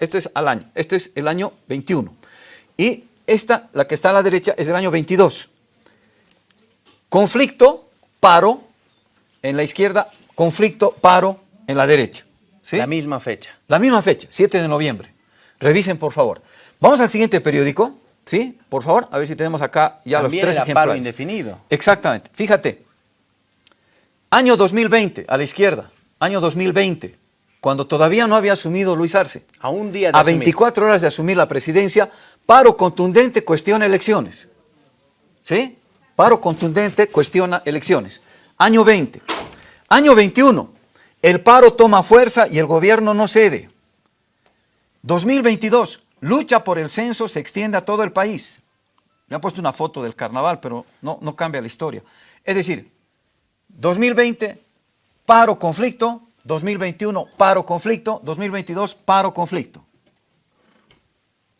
esto es al año, esto es el año 21. Y esta, la que está a la derecha, es del año 22. Conflicto, paro, en la izquierda, conflicto, paro, en la derecha. ¿sí? La misma fecha. La misma fecha, 7 de noviembre. Revisen, por favor. Vamos al siguiente periódico, ¿sí? Por favor, a ver si tenemos acá ya También los tres ejemplares. paro indefinido. Exactamente. Fíjate, año 2020, a la izquierda, año 2020, cuando todavía no había asumido Luis Arce. A un día de A asumir. 24 horas de asumir la presidencia, paro contundente cuestiona elecciones. ¿Sí? Paro contundente cuestiona elecciones. Año 20. Año 21. El paro toma fuerza y el gobierno no cede. 2022. Lucha por el censo se extiende a todo el país. Me han puesto una foto del carnaval, pero no, no cambia la historia. Es decir, 2020, paro, conflicto. 2021, paro, conflicto. 2022, paro, conflicto.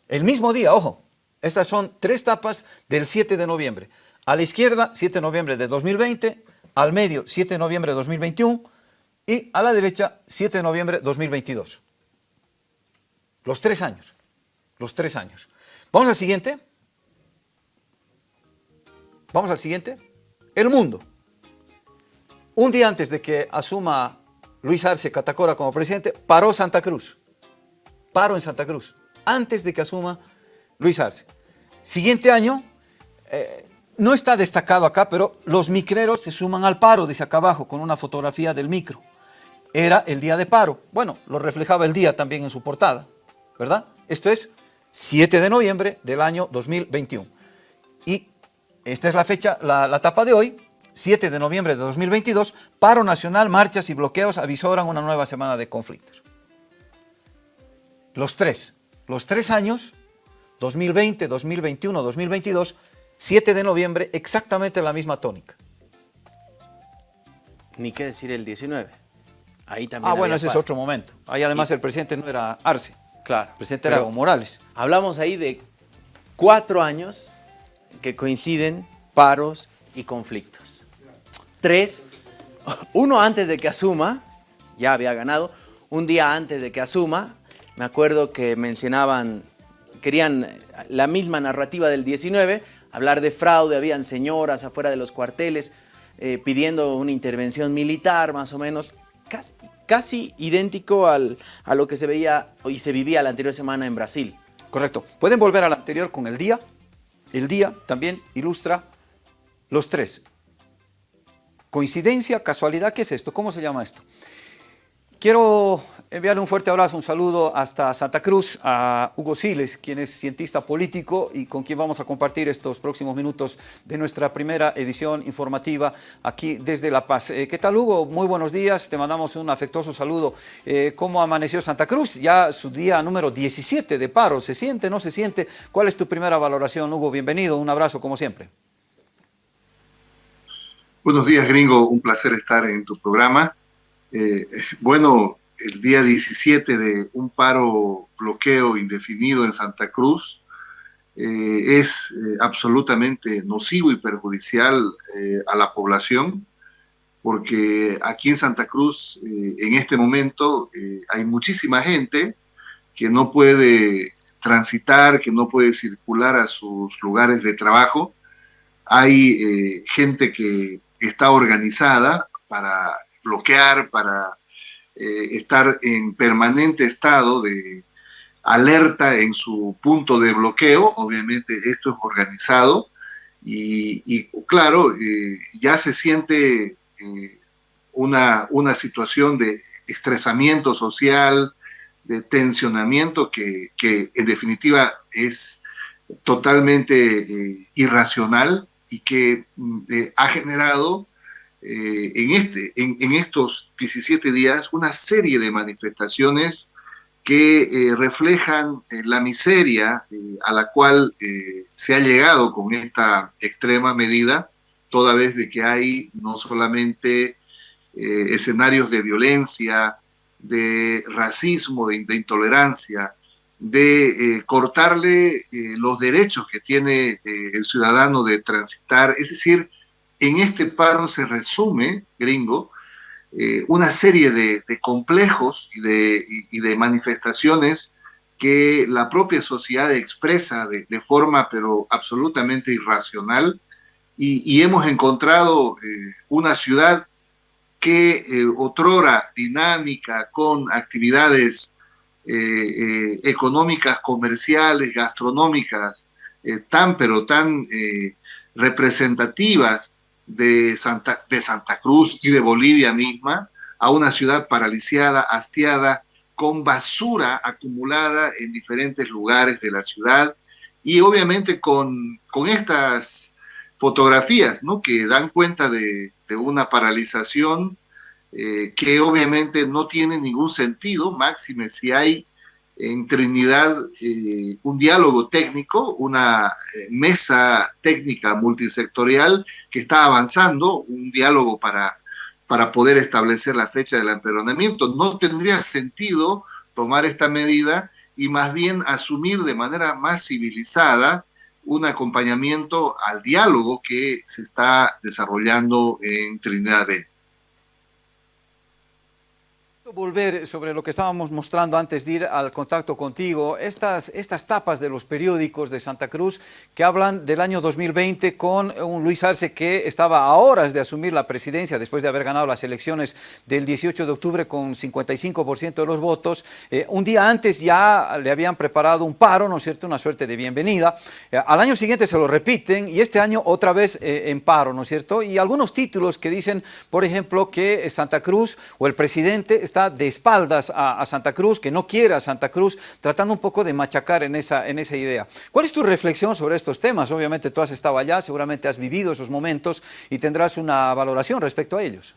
El mismo día, ojo, estas son tres tapas del 7 de noviembre. A la izquierda, 7 de noviembre de 2020, al medio, 7 de noviembre de 2021 y a la derecha, 7 de noviembre de 2022. Los tres años, los tres años. Vamos al siguiente. Vamos al siguiente. El mundo. Un día antes de que asuma Luis Arce Catacora como presidente, paró Santa Cruz. Paro en Santa Cruz, antes de que asuma Luis Arce. Siguiente año, eh, no está destacado acá, pero los micreros se suman al paro, dice acá abajo, con una fotografía del micro. Era el día de paro. Bueno, lo reflejaba el día también en su portada, ¿verdad? Esto es 7 de noviembre del año 2021. Y esta es la fecha, la, la tapa de hoy, 7 de noviembre de 2022, paro nacional, marchas y bloqueos avisoran una nueva semana de conflictos. Los tres, los tres años, 2020, 2021, 2022, 7 de noviembre, exactamente la misma tónica. Ni qué decir el 19. Ahí también Ah, bueno, ese es otro momento. Ahí además el presidente no era Arce, Claro. el presidente era Evo Morales. Hablamos ahí de cuatro años que coinciden paros y conflictos. Tres, uno antes de que asuma, ya había ganado, un día antes de que asuma, me acuerdo que mencionaban, querían la misma narrativa del 19, hablar de fraude, habían señoras afuera de los cuarteles eh, pidiendo una intervención militar más o menos, casi, casi idéntico al- a lo que se veía y se vivía la anterior semana en Brasil. Correcto. Pueden volver al anterior con el día. El día también ilustra los tres. Coincidencia, casualidad, ¿qué es esto? ¿Cómo se llama esto? Quiero enviarle un fuerte abrazo, un saludo hasta Santa Cruz a Hugo Siles, quien es cientista político y con quien vamos a compartir estos próximos minutos de nuestra primera edición informativa aquí desde La Paz. Eh, ¿Qué tal Hugo? Muy buenos días, te mandamos un afectuoso saludo. Eh, ¿Cómo amaneció Santa Cruz? Ya su día número 17 de paro, ¿se siente, no se siente? ¿Cuál es tu primera valoración, Hugo? Bienvenido, un abrazo como siempre. Buenos días, gringo. Un placer estar en tu programa. Eh, bueno, el día 17 de un paro bloqueo indefinido en Santa Cruz eh, es eh, absolutamente nocivo y perjudicial a la población, porque aquí en Santa Cruz, en este momento, hay muchísima gente que no puede transitar, que no puede circular a sus lugares de trabajo. Hay gente que está organizada para bloquear, para eh, estar en permanente estado de alerta en su punto de bloqueo. Obviamente esto es organizado y, claro, eh, ya se siente eh, una, una situación de estresamiento social, de tensionamiento que, que en definitiva es totalmente irracional y que eh, ha generado eh, en, este, en, estos 17 días una serie de manifestaciones que eh, reflejan la miseria a la cual se ha llegado con esta extrema medida, toda vez de que hay no solamente escenarios de violencia, de racismo, de intolerancia, de eh, cortarle eh, los derechos que tiene eh, el ciudadano de transitar. Es decir, en este paro se resume, gringo, una serie de, complejos y de, y, y manifestaciones que la propia sociedad expresa de, forma pero absolutamente irracional y, hemos encontrado una ciudad que otrora dinámica con actividades eh, económicas, comerciales, gastronómicas, tan pero tan representativas de Santa, de Santa Cruz y de Bolivia misma, a una ciudad paralizada, hastiada, con basura acumulada en diferentes lugares de la ciudad y obviamente con, con estas fotografías ¿no? que dan cuenta de, de una paralización eh, que obviamente no tiene ningún sentido, máxime si hay en Trinidad eh, un diálogo técnico, una eh, mesa técnica multisectorial que está avanzando, un diálogo para, para poder establecer la fecha del emperonamiento. No tendría sentido tomar esta medida y más bien asumir de manera más civilizada un acompañamiento al diálogo que se está desarrollando en Trinidad Benítez volver sobre lo que estábamos mostrando antes de ir al contacto contigo, estas, estas tapas de los periódicos de Santa Cruz que hablan del año 2020 con un Luis Arce que estaba a horas de asumir la presidencia después de haber ganado las elecciones del 18 de octubre con 55% de los votos. Eh, un día antes ya le habían preparado un paro, ¿no es cierto?, una suerte de bienvenida. Eh, al año siguiente se lo repiten y este año otra vez eh, en paro, ¿no es cierto? Y algunos títulos que dicen, por ejemplo, que Santa Cruz o el presidente está de espaldas a, Santa Cruz, que no quiera a Santa Cruz, tratando un poco de machacar en esa, en esa idea. ¿Cuál es tu reflexión sobre estos temas? Obviamente tú has estado allá, seguramente has vivido esos momentos y tendrás una valoración respecto a ellos.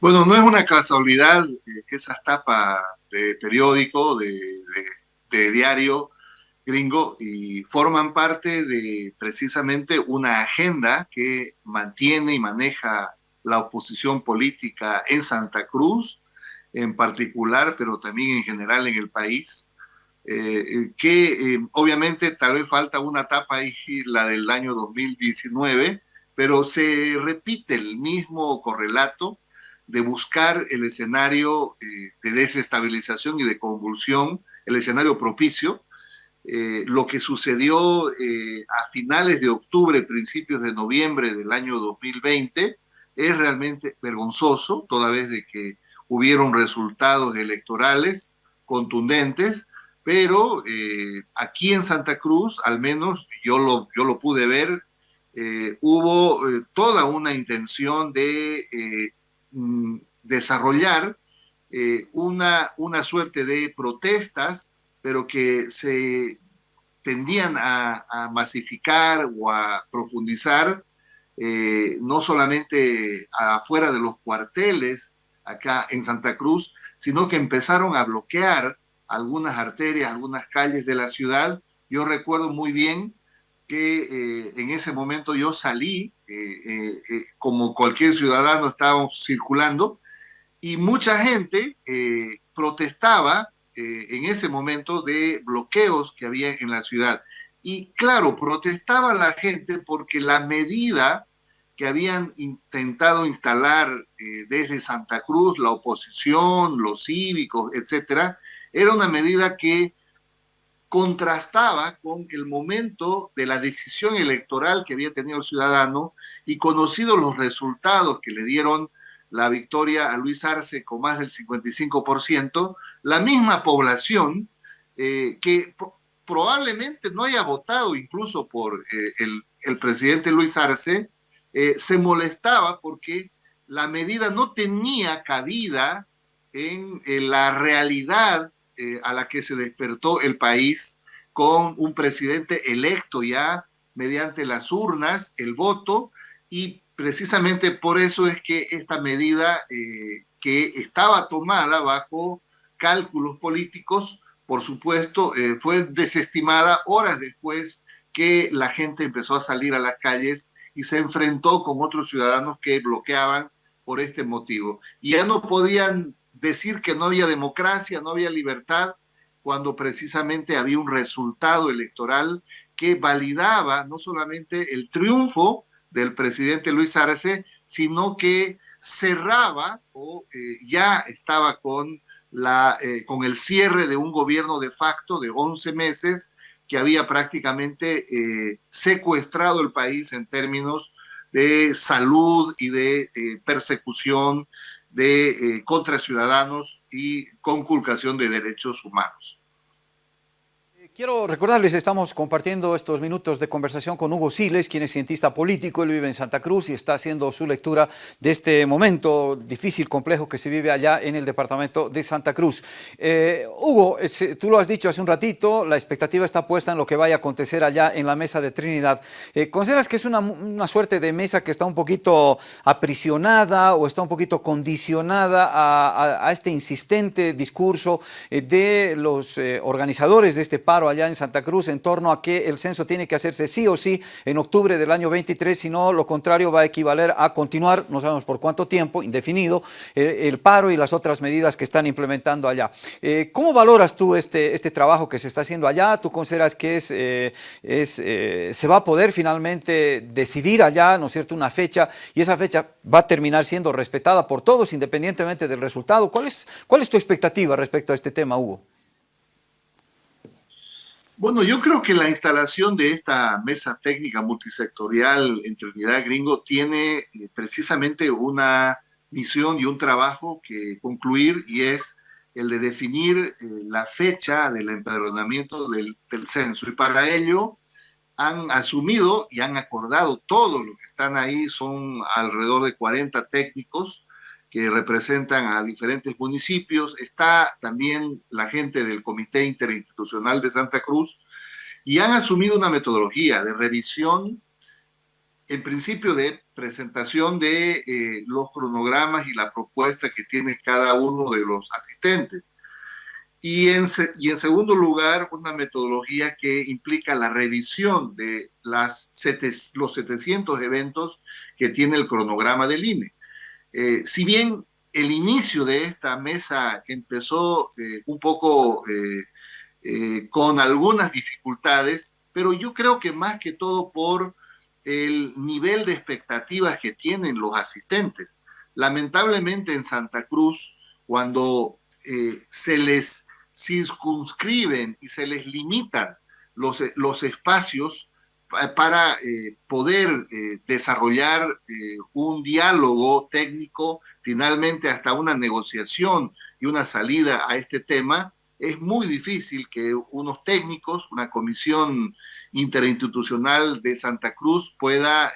Bueno, no es una casualidad que esas tapas de periódico, de, de diario gringo, y forman parte de precisamente una agenda que mantiene y maneja la oposición política en Santa Cruz en particular, pero también en general en el país, eh, que eh, obviamente tal vez falta una etapa ahí, la del año 2019, pero se repite el mismo correlato de buscar el escenario eh, de desestabilización y de convulsión, el escenario propicio. lo que sucedió a finales de octubre, principios de noviembre del año 2020, es realmente vergonzoso, toda vez de que hubieron resultados electorales contundentes, pero eh, aquí en Santa Cruz, al menos yo lo, yo lo pude ver, eh, hubo eh, toda una intención de mm, desarrollar una, una suerte de protestas, pero que se tendían a, a masificar o a profundizar eh, no solamente afuera de los cuarteles acá en Santa Cruz, sino que empezaron a bloquear algunas arterias, algunas calles de la ciudad. Yo recuerdo muy bien que eh, en ese momento yo salí, eh, como cualquier ciudadano estábamos circulando, y mucha gente protestaba en ese momento de bloqueos que había en la ciudad. Y claro, protestaba la gente porque la medida que habían intentado instalar eh, desde Santa Cruz, la oposición, los cívicos, etcétera, era una medida que contrastaba con el momento de la decisión electoral que había tenido el ciudadano y conocidos los resultados que le dieron la victoria a Luis Arce con más del 55%, la misma población eh, que probablemente no haya votado incluso por eh, el, presidente Luis Arce, eh, se molestaba porque la medida no tenía cabida en, la realidad eh, a la que se despertó el país con un presidente electo ya mediante las urnas, el voto, y precisamente por eso es que esta medida que estaba tomada bajo cálculos políticos por supuesto, eh, fue desestimada horas después que la gente empezó a salir a las calles y se enfrentó con otros ciudadanos que bloqueaban por este motivo. Y ya no podían decir que no había democracia, no había libertad, cuando precisamente había un resultado electoral que validaba no solamente el triunfo del presidente Luis Arce, sino que cerraba o eh, ya estaba con la, eh, con el cierre de un gobierno de facto de 11 meses que había prácticamente eh, secuestrado el país en términos de salud y de eh, persecución de eh, contra ciudadanos y conculcación de derechos humanos. Quiero recordarles, estamos compartiendo estos minutos de conversación con Hugo Siles, quien es cientista político, él vive en Santa Cruz y está haciendo su lectura de este momento difícil, complejo que se vive allá en el departamento de Santa Cruz. Eh, Hugo, tú lo has dicho hace un ratito, la expectativa está puesta en lo que vaya a acontecer allá en la mesa de Trinidad. Eh, ¿Consideras que es una, suerte de mesa que está un poquito aprisionada o está un poquito condicionada a, este insistente discurso eh, de los eh, organizadores de este paro allá en Santa Cruz en torno a que el censo tiene que hacerse sí o sí en octubre del año 23, si no lo contrario va a equivaler a continuar, no sabemos por cuánto tiempo, indefinido, eh, el paro y las otras medidas que están implementando allá. Eh, ¿Cómo valoras tú este, este trabajo que se está haciendo allá? ¿Tú consideras que es, eh, es se va a poder finalmente decidir allá, ¿no es cierto?, una fecha y esa fecha va a terminar siendo respetada por todos independientemente del resultado. ¿Cuál es, cuál es tu expectativa respecto a este tema, Hugo? Bueno, yo creo que la instalación de esta mesa técnica multisectorial en Trinidad Gringo tiene eh, precisamente una misión y un trabajo que concluir y es el de definir eh, la fecha del empadronamiento del, del, censo. Y para ello han asumido y han acordado, todos los que están ahí son alrededor de 40 técnicos, que representan a diferentes municipios. Está también la gente del Comité Interinstitucional de Santa Cruz y han asumido una metodología de revisión, en principio de presentación de eh, los cronogramas y la propuesta que tiene cada uno de los asistentes. Y en, y en segundo lugar, una metodología que implica la revisión de las los 700 eventos que tiene el cronograma del INE. Eh, si bien el inicio de esta mesa empezó eh, un poco eh, con algunas dificultades, pero yo creo que más que todo por el nivel de expectativas que tienen los asistentes. Lamentablemente en Santa Cruz, cuando se les circunscriben y se les limitan los, los espacios, para eh, poder eh, desarrollar eh, un diálogo técnico, finalmente hasta una negociación y una salida a este tema, es muy difícil que unos técnicos, una comisión interinstitucional de Santa Cruz pueda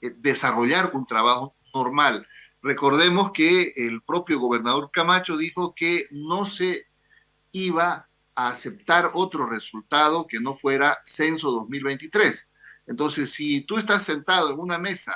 desarrollar un trabajo normal. Recordemos que el propio gobernador Camacho dijo que no se iba a aceptar otro resultado que no fuera censo 2023. Entonces, si tú estás sentado en una mesa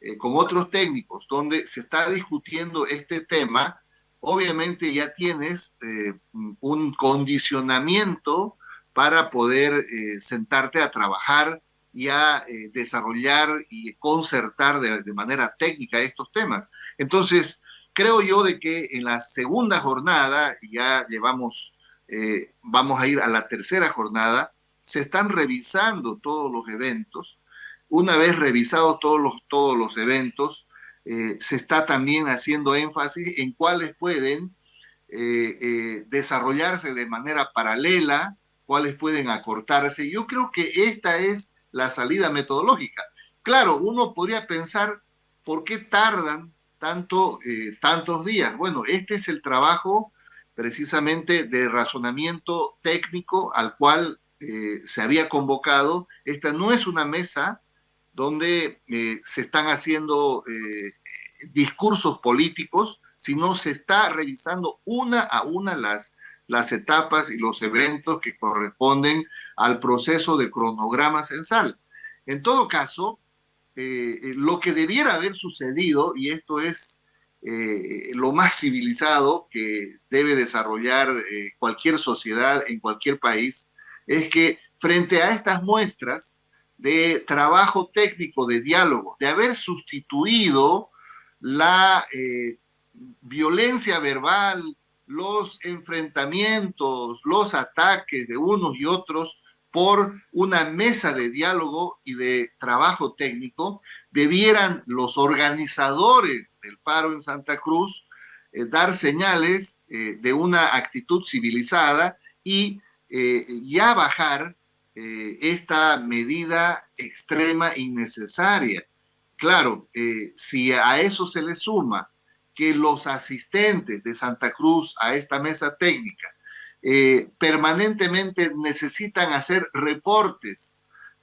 eh, con otros técnicos donde se está discutiendo este tema, obviamente ya tienes eh, un condicionamiento para poder eh, sentarte a trabajar y a desarrollar y concertar de, de, manera técnica estos temas. Entonces, creo yo de que en la segunda jornada, ya llevamos eh, vamos a ir a la tercera jornada, se están revisando todos los eventos. Una vez revisados todos los, todos los eventos, eh, se está también haciendo énfasis en cuáles pueden eh, desarrollarse de manera paralela, cuáles pueden acortarse. Yo creo que esta es la salida metodológica. Claro, uno podría pensar, ¿por qué tardan tanto, tantos días? Bueno, este es el trabajo precisamente de razonamiento técnico al cual eh, se había convocado. Esta no es una mesa donde eh, se están haciendo eh, discursos políticos, sino se está revisando una a una las, las etapas y los eventos que corresponden al proceso de cronograma censal. En todo caso, lo que debiera haber sucedido, y esto es eh, lo más civilizado que debe desarrollar eh, cualquier sociedad en cualquier país, es que frente a estas muestras de trabajo técnico, de diálogo, de haber sustituido la eh, violencia verbal, los enfrentamientos, los ataques de unos y otros por una mesa de diálogo y de trabajo técnico, debieran los organizadores del paro en Santa Cruz dar señales de una actitud civilizada y ya bajar esta medida extrema innecesaria. Claro, si a eso se le suma que los asistentes de Santa Cruz a esta mesa técnica eh, permanentemente necesitan hacer reportes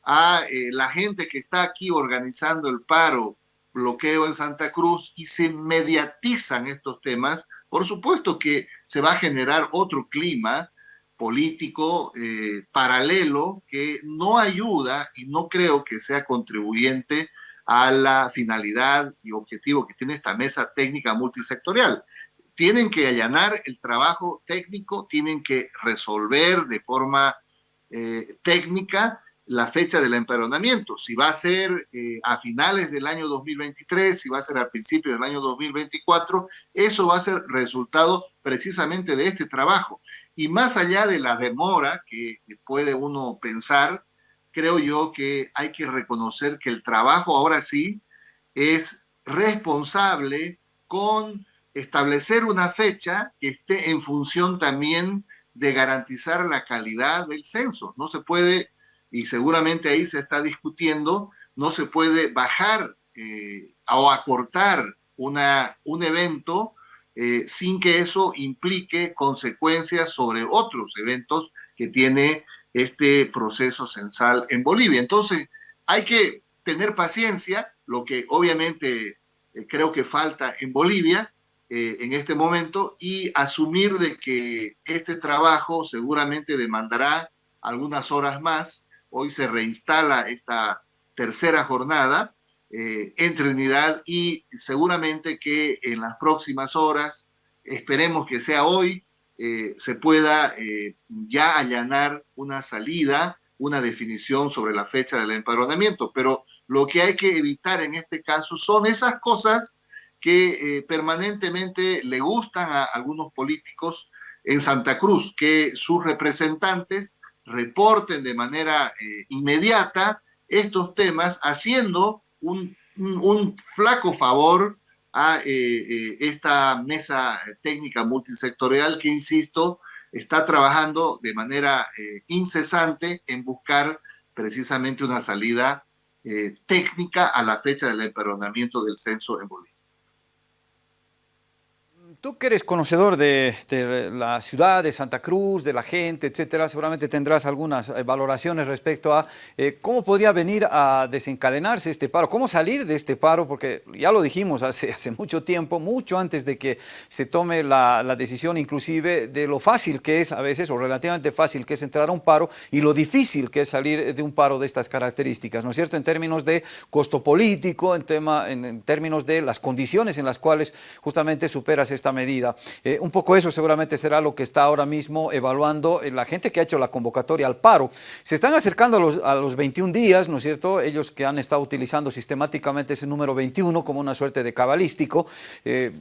a eh, la gente que está aquí organizando el paro, bloqueo en Santa Cruz y se mediatizan estos temas, por supuesto que se va a generar otro clima político eh, paralelo que no ayuda y no creo que sea contribuyente a la finalidad y objetivo que tiene esta mesa técnica multisectorial. Tienen que allanar el trabajo técnico, tienen que resolver de forma eh, técnica la fecha del emperonamiento. Si va a ser eh, a finales del año 2023, si va a ser al principio del año 2024, eso va a ser resultado precisamente de este trabajo. Y más allá de la demora que puede uno pensar, creo yo que hay que reconocer que el trabajo ahora sí es responsable con establecer una fecha que esté en función también de garantizar la calidad del censo. No se puede, y seguramente ahí se está discutiendo, no se puede bajar eh, o acortar una, un evento eh, sin que eso implique consecuencias sobre otros eventos que tiene este proceso censal en Bolivia. Entonces, hay que tener paciencia, lo que obviamente eh, creo que falta en Bolivia eh, en este momento, y asumir de que este trabajo seguramente demandará algunas horas más. Hoy se reinstala esta tercera jornada eh, en Trinidad y seguramente que en las próximas horas, esperemos que sea hoy, eh, se pueda eh, ya allanar una salida, una definición sobre la fecha del empadronamiento. Pero lo que hay que evitar en este caso son esas cosas que eh, permanentemente le gustan a algunos políticos en Santa Cruz, que sus representantes reporten de manera inmediata estos temas, haciendo un, flaco favor a eh, eh, esta mesa técnica multisectorial que, insisto, está trabajando de manera eh, incesante en buscar precisamente una salida técnica a la fecha del emperonamiento del censo en Bolivia. Tú que eres conocedor de, la ciudad, de Santa Cruz, de la gente, etcétera, seguramente tendrás algunas eh, valoraciones respecto a eh, cómo podría venir a desencadenarse este paro, cómo salir de este paro, porque ya lo dijimos hace, mucho tiempo, mucho antes de que se tome la, decisión inclusive de lo fácil que es a veces, o relativamente fácil que es entrar a un paro, y lo difícil que es salir de un paro de estas características, ¿no es cierto? En términos de costo político, en, tema, en términos de las condiciones en las cuales justamente superas esta medida. Eh, un poco eso seguramente será lo que está ahora mismo evaluando eh, la gente que ha hecho la convocatoria al paro. Se están acercando a los, a los 21 días, ¿no es cierto? Ellos que han estado utilizando sistemáticamente ese número 21 como una suerte de cabalístico. Eh,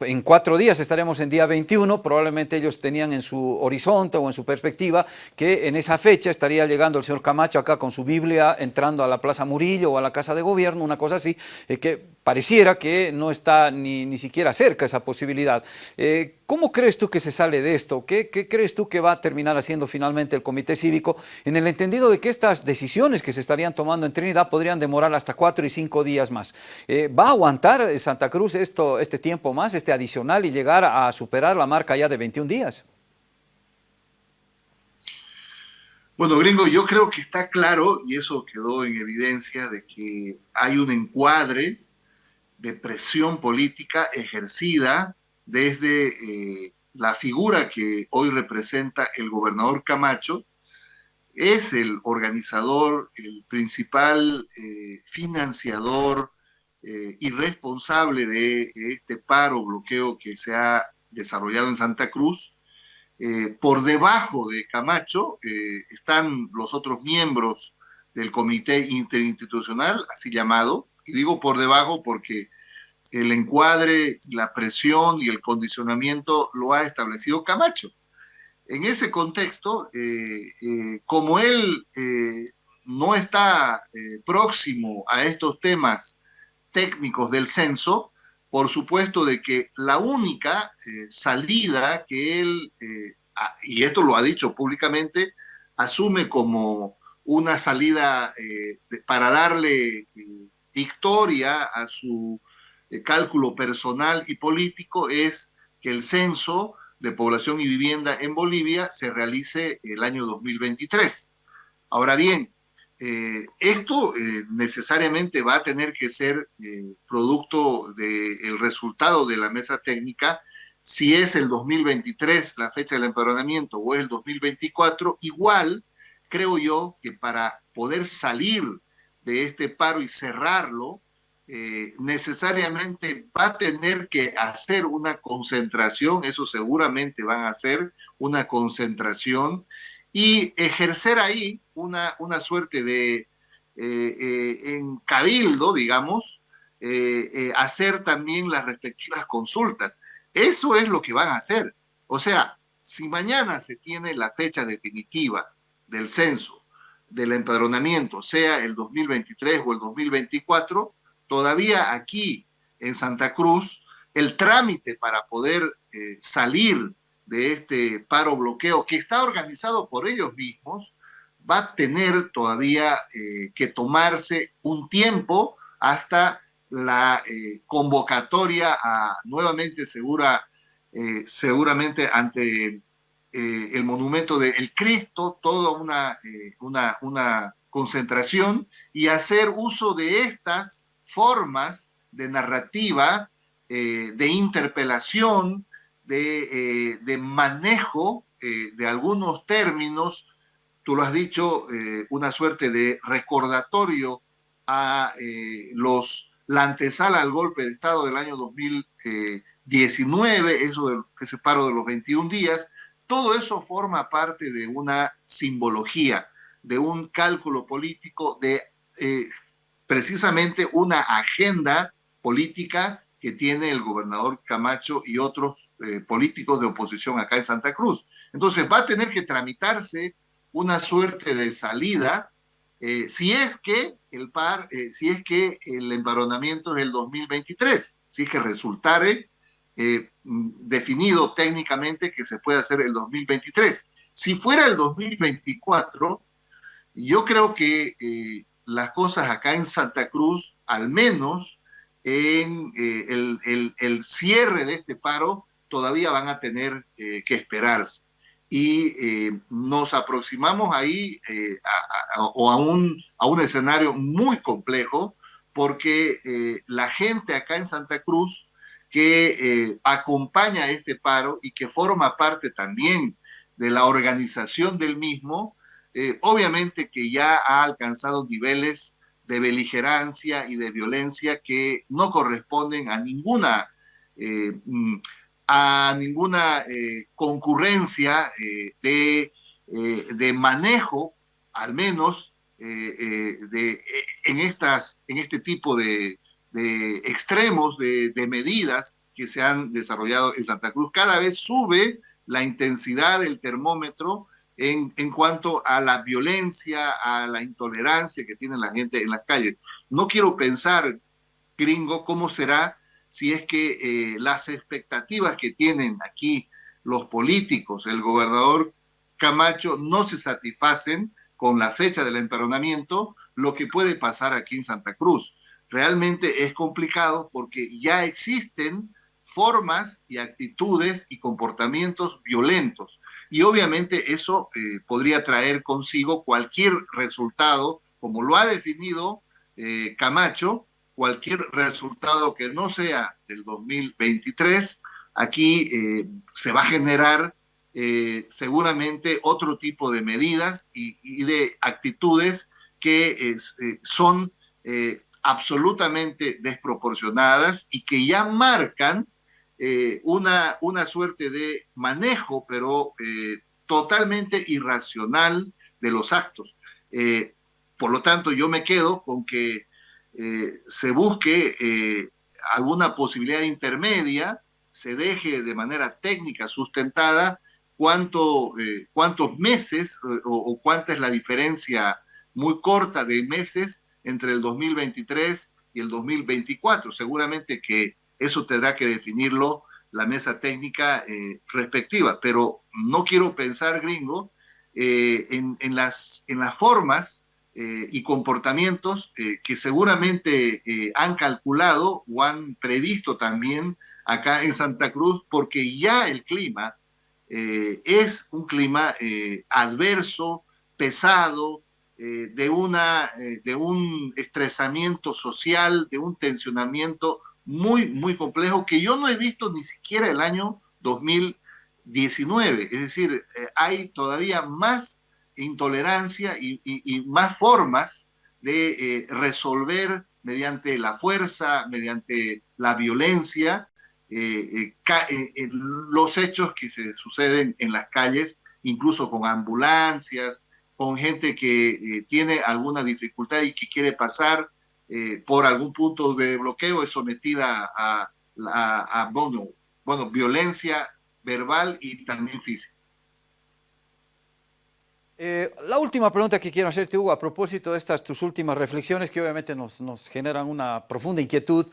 en cuatro días estaremos en día 21, probablemente ellos tenían en su horizonte o en su perspectiva que en esa fecha estaría llegando el señor Camacho acá con su Biblia, entrando a la Plaza Murillo o a la Casa de Gobierno, una cosa así, que pareciera que no está ni, ni siquiera cerca esa posibilidad. Eh, ¿Cómo crees tú que se sale de esto? ¿Qué, crees tú que va a terminar haciendo finalmente el Comité Cívico en el entendido de que estas decisiones que se estarían tomando en Trinidad podrían demorar hasta cuatro y cinco días más? Eh, ¿Va a aguantar Santa Cruz esto, este tiempo más, este adicional y llegar a superar la marca ya de 21 días? Bueno, gringo, yo creo que está claro, y eso quedó en evidencia, de que hay un encuadre de presión política ejercida desde eh, la figura que hoy representa el gobernador Camacho, es el organizador, el principal eh, financiador eh, y responsable de este paro, bloqueo que se ha desarrollado en Santa Cruz. por debajo de Camacho están los otros miembros del comité interinstitucional, así llamado, y digo por debajo porque el encuadre, la presión y el condicionamiento lo ha establecido Camacho. En ese contexto, eh, eh, como él eh, no está próximo a estos temas técnicos del censo, por supuesto, de que la única salida que él, y esto lo ha dicho públicamente, asume como una salida para darle victoria a su cálculo personal y político, es que el censo de población y vivienda en Bolivia se realice el año 2023. Ahora bien, eh, esto eh, necesariamente va a tener que ser eh, producto del resultado de la mesa técnica. Si es el 2023 la fecha del empadronamiento o es el 2024, igual creo yo que para poder salir de este paro y cerrarlo, necesariamente va a tener que hacer una concentración, eso seguramente van a hacer una concentración y ejercer ahí una, una suerte de eh, eh, en cabildo, digamos, eh, hacer también las respectivas consultas. Eso es lo que van a hacer. O sea, si mañana se tiene la fecha definitiva del censo, del empadronamiento, sea el 2023 o el 2024, todavía aquí en Santa Cruz, el trámite para poder salir de este paro bloqueo que está organizado por ellos mismos, va a tener todavía eh, que tomarse un tiempo hasta la eh, convocatoria nuevamente segura, eh, seguramente ante el monumento del Cristo, toda una, una, una concentración y hacer uso de estas formas de narrativa, de interpelación, de, de manejo de algunos términos. Tú lo has dicho, eh, una suerte de recordatorio a eh, los, la antesala al golpe de Estado del año 2019, eso de, ese paro de los 21 días, todo eso forma parte de una simbología, de un cálculo político, de eh, precisamente una agenda política que tiene el gobernador Camacho y otros políticos de oposición acá en Santa Cruz. Entonces va a tener que tramitarse una suerte de salida eh, si es que el par, eh, si es que el embaronamiento es el 2023, si es que resultare eh, definido técnicamente que se puede hacer el 2023. Si fuera el 2024, yo creo que las cosas acá en Santa Cruz, al menos en el, el, cierre de este paro, todavía van a tener que esperarse y eh, nos aproximamos ahí eh, a, a un, a un escenario muy complejo porque eh, la gente acá en Santa Cruz que acompaña este paro y que forma parte también de la organización del mismo, obviamente que ya ha alcanzado niveles de beligerancia y de violencia que no corresponden a ninguna mm, a ninguna eh, concurrencia eh, de, eh, de, manejo, al menos de, en, estas, en este tipo de, de extremos, de, medidas que se han desarrollado en Santa Cruz. Cada vez sube la intensidad del termómetro en, en, cuanto a la violencia, a la intolerancia que tiene la gente en las calles. No quiero pensar, gringo, cómo será si es que eh, las expectativas que tienen aquí los políticos, el gobernador Camacho, no se satisfacen con la fecha del emperonamiento, lo que puede pasar aquí en Santa Cruz. Realmente es complicado porque ya existen formas y actitudes y comportamientos violentos. Y obviamente eso eh, podría traer consigo cualquier resultado, como lo ha definido eh, Camacho, cualquier resultado que no sea del 2023, aquí eh, se va a generar seguramente otro tipo de medidas y, de actitudes que son absolutamente desproporcionadas y que ya marcan una, una suerte de manejo, pero totalmente irracional de los actos. por lo tanto, yo me quedo con que eh, se busque eh, alguna posibilidad intermedia, se deje de manera técnica sustentada cuánto, eh, cuántos meses o, cuánta es la diferencia muy corta de meses entre el 2023 y el 2024. Seguramente que eso tendrá que definirlo la mesa técnica eh, respectiva, pero no quiero pensar, gringo, eh, en, las, en las formas eh, y comportamientos que seguramente han calculado o han previsto también acá en Santa Cruz, porque ya el clima es un clima adverso, pesado, de, una, de un estresamiento social, de un tensionamiento muy, muy complejo que yo no he visto ni siquiera el año 2019. Es decir, eh, hay todavía más intolerancia y, más formas de eh, resolver mediante la fuerza, mediante la violencia, eh, los hechos que se suceden en las calles, incluso con ambulancias, con gente que tiene alguna dificultad y que quiere pasar eh, por algún punto de bloqueo es sometida a, a, bueno, bueno, violencia verbal y también física. Eh, la última pregunta que quiero hacerte, Hugo, a propósito de estas tus últimas reflexiones que obviamente nos, nos generan una profunda inquietud,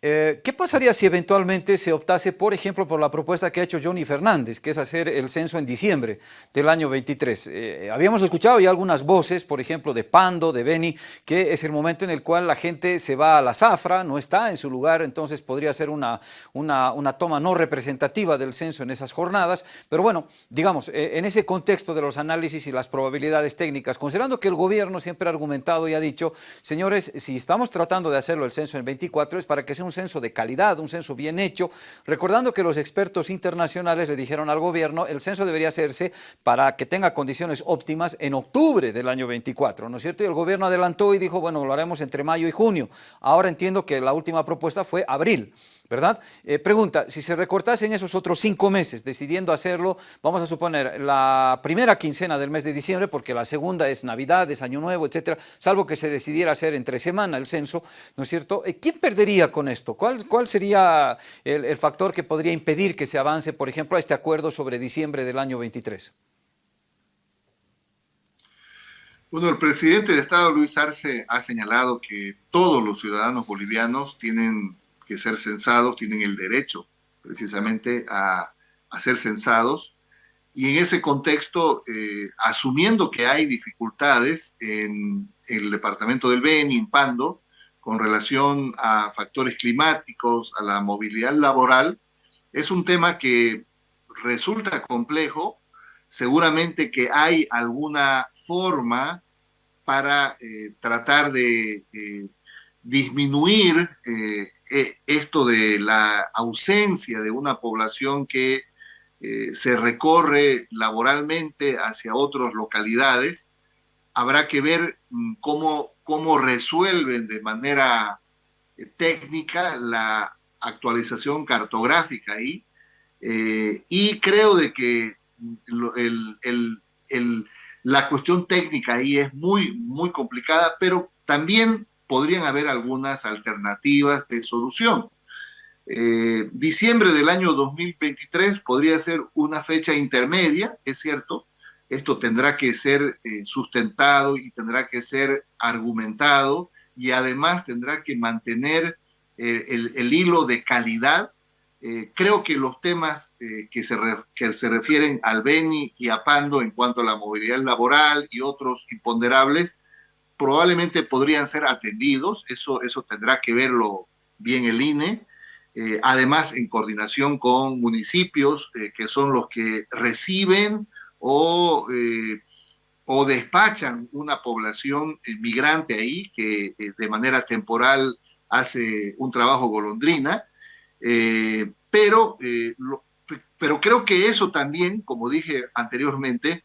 eh, ¿Qué pasaría si eventualmente se optase, por ejemplo, por la propuesta que ha hecho Johnny Fernández, que es hacer el censo en diciembre del año 23? Eh, habíamos escuchado ya algunas voces, por ejemplo, de Pando, de Beni, que es el momento en el cual la gente se va a la zafra, no está en su lugar, entonces podría ser una, una, una toma no representativa del censo en esas jornadas. Pero bueno, digamos, eh, en ese contexto de los análisis y las probabilidades técnicas, considerando que el gobierno siempre ha argumentado y ha dicho, señores, si estamos tratando de hacerlo el censo en 24 es para que sea un censo de calidad, un censo bien hecho, recordando que los expertos internacionales le dijeron al gobierno el censo debería hacerse para que tenga condiciones óptimas en octubre del año 24, ¿no es cierto? Y el gobierno adelantó y dijo, bueno, lo haremos entre mayo y junio. Ahora entiendo que la última propuesta fue abril. ¿Verdad? Eh, pregunta, si se recortasen esos otros cinco meses decidiendo hacerlo, vamos a suponer la primera quincena del mes de diciembre, porque la segunda es Navidad, es Año Nuevo, etcétera, salvo que se decidiera hacer entre semana el censo, ¿no es cierto? Eh, ¿Quién perdería con esto? ¿Cuál, sería el factor que podría impedir que se avance, por ejemplo, a este acuerdo sobre diciembre del año 23? Bueno, el presidente de Estado, Luis Arce, ha señalado que todos los ciudadanos bolivianos tienen que ser censados tienen el derecho precisamente a, ser censados. Y en ese contexto, eh, asumiendo que hay dificultades en, el departamento del Beni, en Pando, con relación a factores climáticos, a la movilidad laboral, es un tema que resulta complejo. Seguramente que hay alguna forma para eh, tratar de eh, disminuir eh, eh, esto de la ausencia de una población que eh, se recorre laboralmente hacia otras localidades, habrá que ver mm, cómo, cómo resuelven de manera técnica la actualización cartográfica ahí. y creo de que la cuestión técnica ahí es muy, muy complicada, pero también podrían haber algunas alternativas de solución. Eh, diciembre del año 2023 podría ser una fecha intermedia, es cierto, esto tendrá que ser eh, sustentado y tendrá que ser argumentado y además tendrá que mantener eh, el, hilo de calidad. creo que los temas que, se que se refieren al Beni y a Pando en cuanto a la movilidad laboral y otros imponderables probablemente podrían ser atendidos, eso, eso tendrá que verlo bien el INE, eh, además en coordinación con municipios eh, que son los que reciben o, eh, o despachan una población migrante ahí que de manera temporal hace un trabajo golondrina, pero, pero creo que eso también, como dije anteriormente,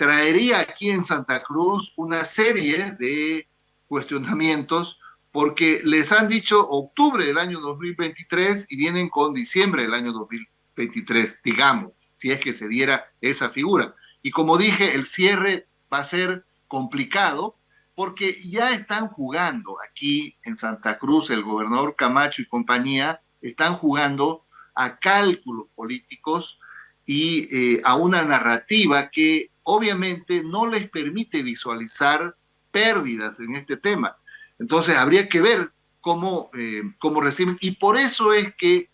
traería aquí en Santa Cruz una serie de cuestionamientos porque les han dicho octubre del año 2023 y vienen con diciembre del año 2023, digamos, si es que se diera esa figura. Y como dije, el cierre va a ser complicado porque ya están jugando aquí en Santa Cruz, el gobernador Camacho y compañía, están jugando a cálculos políticos y eh, a una narrativa que obviamente no les permite visualizar pérdidas en este tema. Entonces habría que ver cómo, cómo reciben. Y por eso es que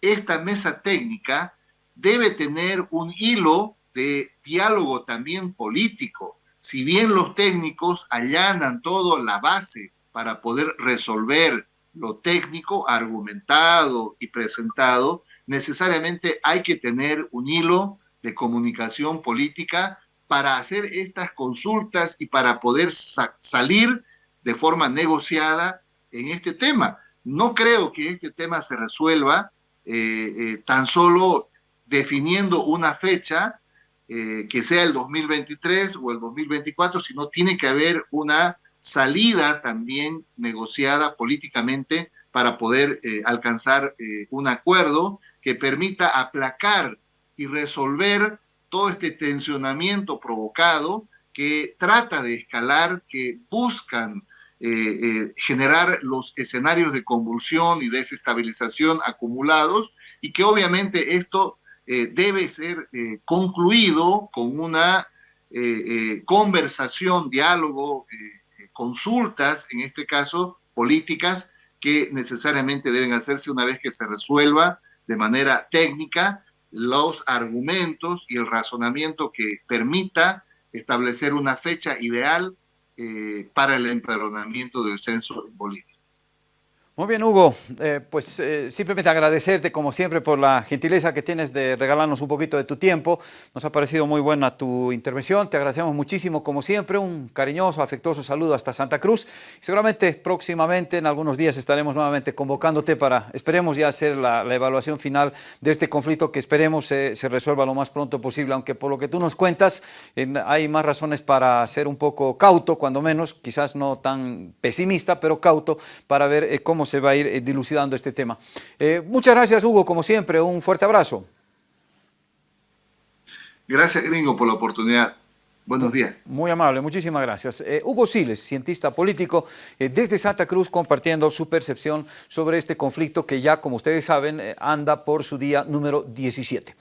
esta mesa técnica debe tener un hilo de diálogo también político. Si bien los técnicos allanan todo la base para poder resolver lo técnico, argumentado y presentado, necesariamente hay que tener un hilo de comunicación política para hacer estas consultas y para poder salir de forma negociada en este tema. No creo que este tema se resuelva eh, eh, tan solo definiendo una fecha eh, que sea el 2023 o el 2024, sino tiene que haber una salida también negociada políticamente para poder alcanzar un acuerdo que permita aplacar y resolver todo este tensionamiento provocado que trata de escalar, que buscan eh, eh, generar los escenarios de convulsión y desestabilización acumulados y que obviamente esto eh, debe ser concluido con una conversación, diálogo, consultas, en este caso políticas, que necesariamente deben hacerse una vez que se resuelva de manera técnica los argumentos y el razonamiento que permita establecer una fecha ideal eh, para el empadronamiento del censo en Bolivia. Muy bien, Hugo. Eh, pues eh, simplemente agradecerte, como siempre, por la gentileza que tienes de regalarnos un poquito de tu tiempo. Nos ha parecido muy buena tu intervención. Te agradecemos muchísimo, como siempre. Un cariñoso, afectuoso saludo hasta Santa Cruz. seguramente próximamente, en algunos días, estaremos nuevamente convocándote para, esperemos ya hacer la, evaluación final de este conflicto que esperemos se resuelva lo más pronto posible. Aunque por lo que tú nos cuentas, hay más razones para ser un poco cauto, cuando menos, quizás no tan pesimista, pero cauto, para ver eh, cómo se va a ir eh, dilucidando este tema. Eh, muchas gracias, Hugo, como siempre, un fuerte abrazo. Gracias, Gringo, por la oportunidad. Buenos días. Muy amable, muchísimas gracias. Eh, Hugo Siles, cientista político desde Santa Cruz, compartiendo su percepción sobre este conflicto que ya, como ustedes saben, anda por su día número 17.